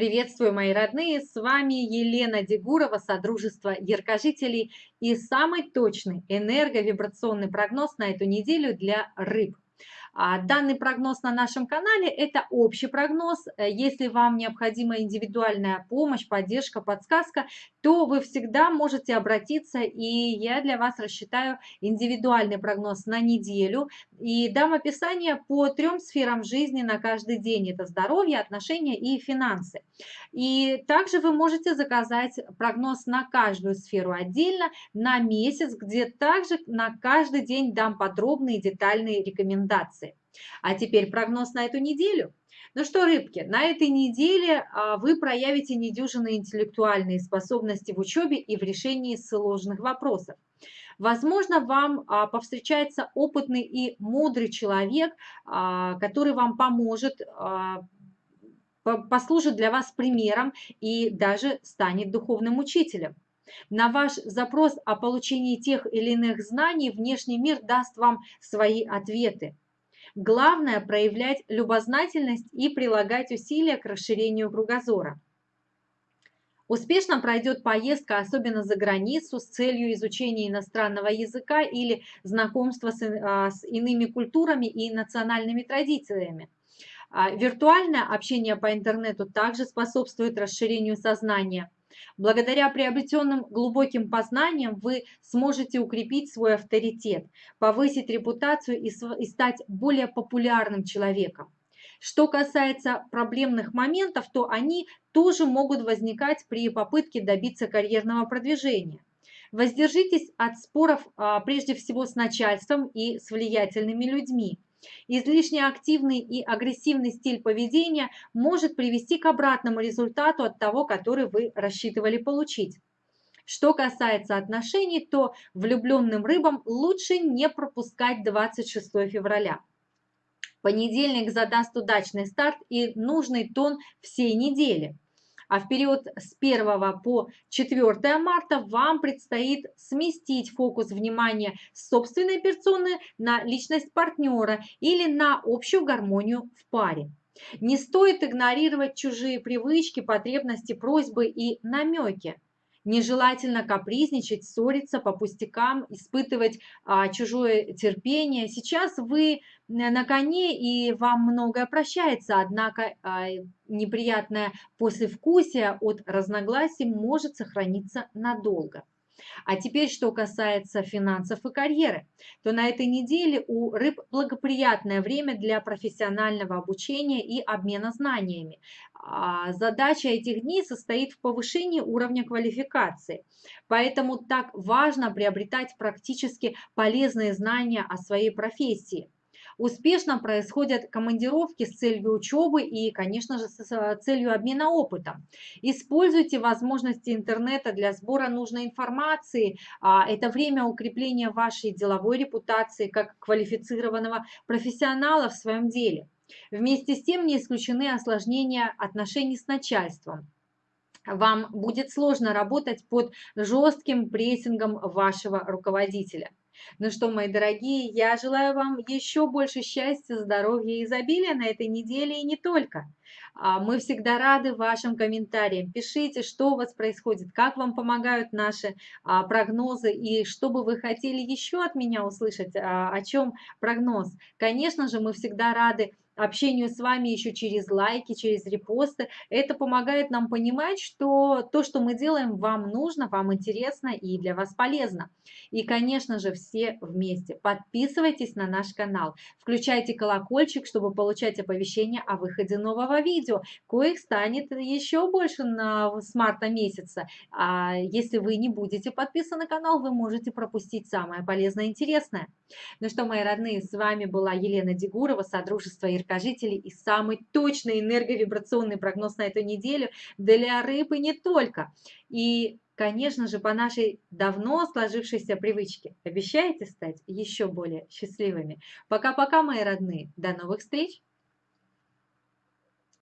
Приветствую, мои родные! С вами Елена Дегурова, Содружество Яркожителей и самый точный энерговибрационный прогноз на эту неделю для рыб. А данный прогноз на нашем канале – это общий прогноз. Э, если вам необходима индивидуальная помощь, поддержка, подсказка, то вы всегда можете обратиться, и я для вас рассчитаю индивидуальный прогноз на неделю и дам описание по трем сферам жизни на каждый день. Это здоровье, отношения и финансы. И также вы можете заказать прогноз на каждую сферу отдельно на месяц, где также на каждый день дам подробные детальные рекомендации. А теперь прогноз на эту неделю. Ну что, рыбки, на этой неделе а, вы проявите недюжинные интеллектуальные способности в учебе и в решении сложных вопросов. Возможно, вам а, повстречается опытный и мудрый человек, а, который вам поможет, послужит для вас примером и даже станет духовным учителем. На ваш запрос о получении тех или иных знаний внешний мир даст вам свои ответы. Главное – проявлять любознательность и прилагать усилия к расширению кругозора. Успешно пройдет поездка, особенно за границу, с целью изучения иностранного языка или знакомства с, а, с иными культурами и национальными традициями. А, виртуальное общение по интернету также способствует расширению сознания – Благодаря приобретенным глубоким познаниям вы сможете укрепить свой авторитет, повысить репутацию и стать более популярным человеком. Что касается проблемных моментов, то они тоже могут возникать при попытке добиться карьерного продвижения. Воздержитесь от споров а, прежде всего с начальством и с влиятельными людьми. Излишне активный и агрессивный стиль поведения может привести к обратному результату от того, который вы рассчитывали получить. Что касается отношений, то влюбленным рыбам лучше не пропускать 26 февраля. Понедельник задаст удачный старт и нужный тон всей недели а в период с 1 по 4 марта вам предстоит сместить фокус внимания собственной персоны на личность партнера или на общую гармонию в паре. Не стоит игнорировать чужие привычки, потребности, просьбы и намеки. Нежелательно капризничать, ссориться по пустякам, испытывать а, чужое терпение. Сейчас вы на коне и вам многое прощается, однако а, неприятное послевкусие от разногласий может сохраниться надолго. А теперь, что касается финансов и карьеры, то на этой неделе у рыб благоприятное время для профессионального обучения и обмена знаниями. А задача этих дней состоит в повышении уровня квалификации. Поэтому так важно приобретать практически полезные знания о своей профессии. Успешно происходят командировки с целью учебы и, конечно же, с целью обмена опытом. Используйте возможности интернета для сбора нужной информации. А, это время укрепления вашей деловой репутации как квалифицированного профессионала в своем деле. Вместе с тем не исключены осложнения отношений с начальством вам будет сложно работать под жестким прессингом вашего руководителя. Ну что, мои дорогие, я желаю вам еще больше счастья, здоровья и изобилия на этой неделе и не только. А, мы всегда рады вашим комментариям. Пишите, что у вас происходит, как вам помогают наши а, прогнозы и что бы вы хотели еще от меня услышать, а, о чем прогноз. Конечно же, мы всегда рады общению с вами еще через лайки, через репосты. Это помогает нам понимать, что то, что мы делаем, вам нужно, вам интересно и для вас полезно. И, конечно же, все вместе. Подписывайтесь на наш канал, включайте колокольчик, чтобы получать оповещения о выходе нового видео, коих станет еще больше на, с марта месяца. А если вы не будете подписаны на канал, вы можете пропустить самое полезное и интересное. Ну что, мои родные, с вами была Елена Дегурова, Содружество Ирка долгожителей и самый точный энерговибрационный прогноз на эту неделю для рыбы не только. И, конечно же, по нашей давно сложившейся привычке обещаете стать еще более счастливыми. Пока-пока, мои родные. До новых встреч!